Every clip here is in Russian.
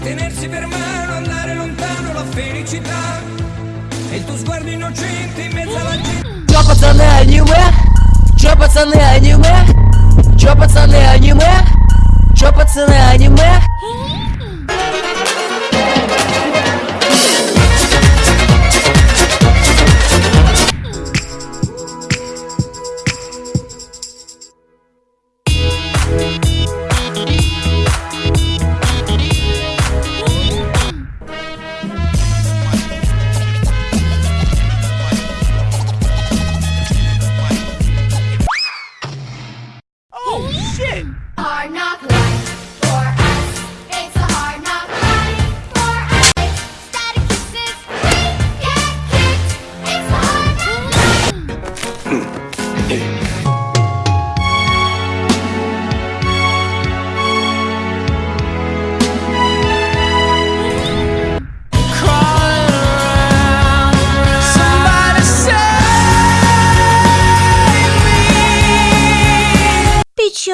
e tenersi per mano, andare lontano la felicità e il tuo sguardo innocente in mezzo alla gente. Чё, пацаны, аниме? Чё, пацаны, аниме? Чё, пацаны, аниме? Чё, пацаны, аниме?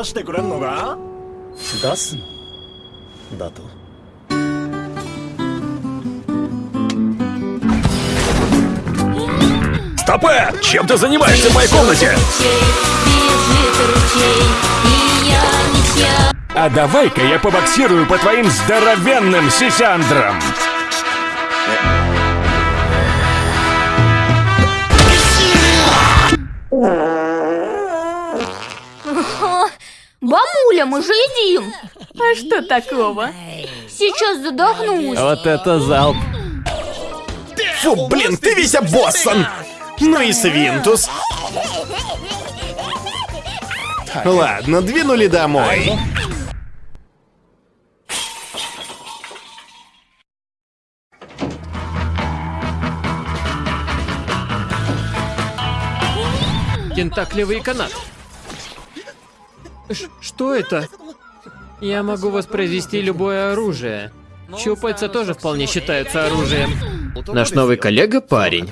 出してくれんのか出すのだと Стопэ! Чем ты занимаешься в моей комнате? А давай-ка я побоксирую по твоим здоровенным сисяндрам. Бабуля, мы же едим. А что такого? Сейчас задохнусь. Вот это залп. Фу, блин, ты весь обоссан! Ну и свинтус. Ладно, двинули домой. Тентаклевый канат. Ш- что это? Я могу воспроизвести любое оружие. Щупальца тоже вполне считаются оружием. Наш новый коллега парень.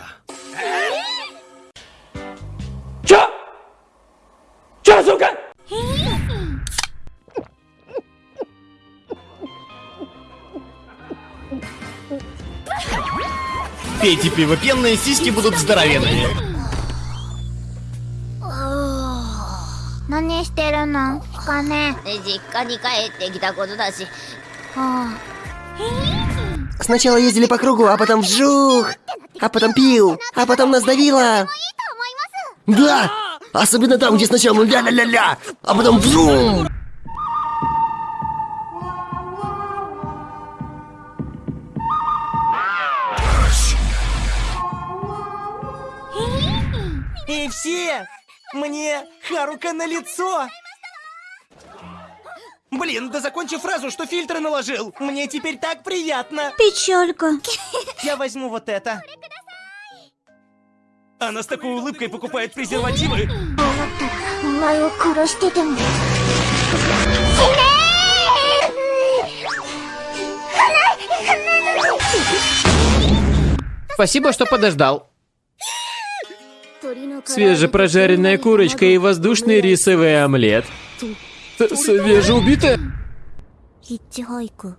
Чё? Чё, сука? Пейте пиво, пенные сиськи будут здоровенными. るのかね実家に帰ってきたことだし Сначала ездили по кругу, а потом вжух! А потом пил, а потом нас давило! Да! Особенно там, где сначала ля-ля-ля-ля, а потом вжух! И все! Мне Харука на лицо! Блин, да закончи фразу, что фильтры наложил. Мне теперь так приятно. Печалька. Я возьму вот это. Она с такой улыбкой покупает презервативы. Спасибо, что подождал. Свежепрожаренная курочка и воздушный рисовый омлет свежеубитая? Хитчхойку.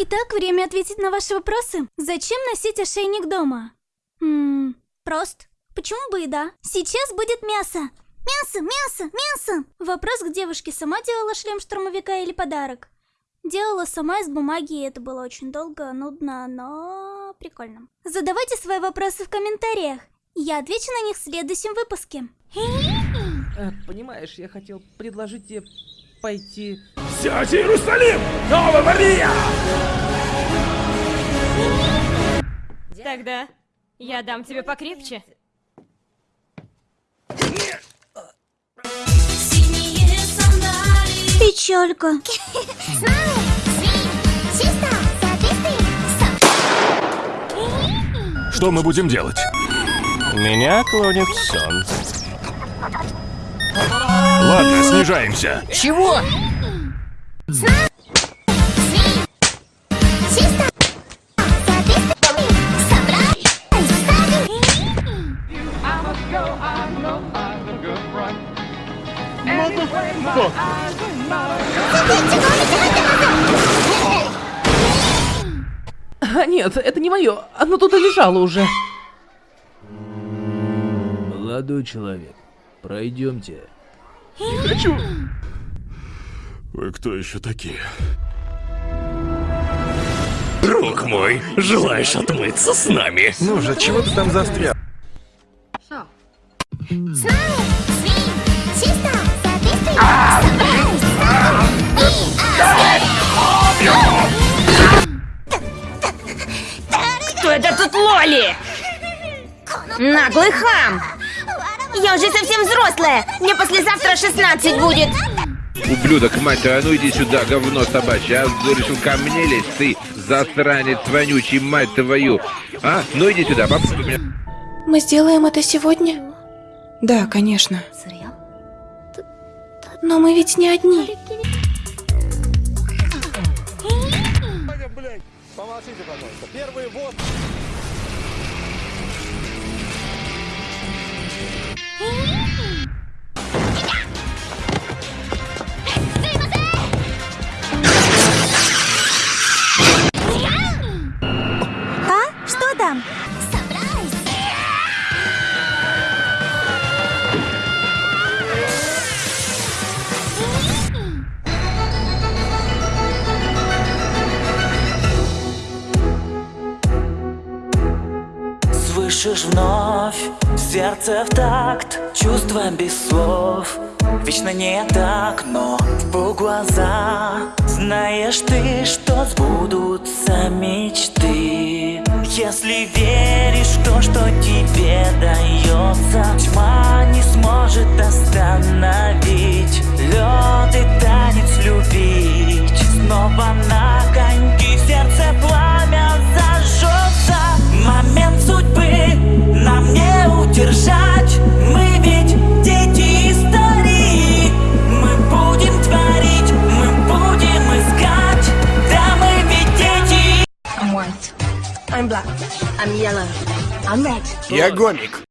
Итак, время ответить на ваши вопросы. Зачем носить ошейник дома? Ммм, прост. Почему бы и да? Сейчас будет мясо. Мясо, мясо, мясо! Вопрос к девушке, сама делала шлем штурмовика или подарок? Делала сама из бумаги, и это было очень долго, нудно, но прикольно. Задавайте свои вопросы в комментариях. Я отвечу на них в следующем выпуске. Э, Понимаешь, я хотел предложить тебе пойти. Сядь, Иерусалим! Ава Мария! Тогда я дам тебе покрепче. Печалька. Что мы будем делать? Меня клонит сон. Ладно, снижаемся. Чего? А, нет, это не мое. Оно тут и лежало уже. Молодой человек, пройдемте. Вы кто еще такие? Друг мой, желаешь отмыться с нами? Ну же, чего ты там застрял? Кто это тут Лоли? Наглый хам! Я уже совсем взрослая! Мне послезавтра 16 будет! Ублюдок, мать твою, а ну иди сюда, говно собачье. А решил ко мне лезть, ты засранец вонючий, мать твою. А, ну иди сюда, попробуй меня. Мы сделаем это сегодня? Да, конечно. Но мы ведь не одни. Помолчите, пожалуйста. Первый вот. Слышишь вновь сердце в такт Чувства без слов. Вечно не так, но в полглаза Знаешь ты, что сбудутся мечты. Если веришь в то, что тебе дается Тьма не сможет остановить. Лед и танец любить. Снова Я гомик.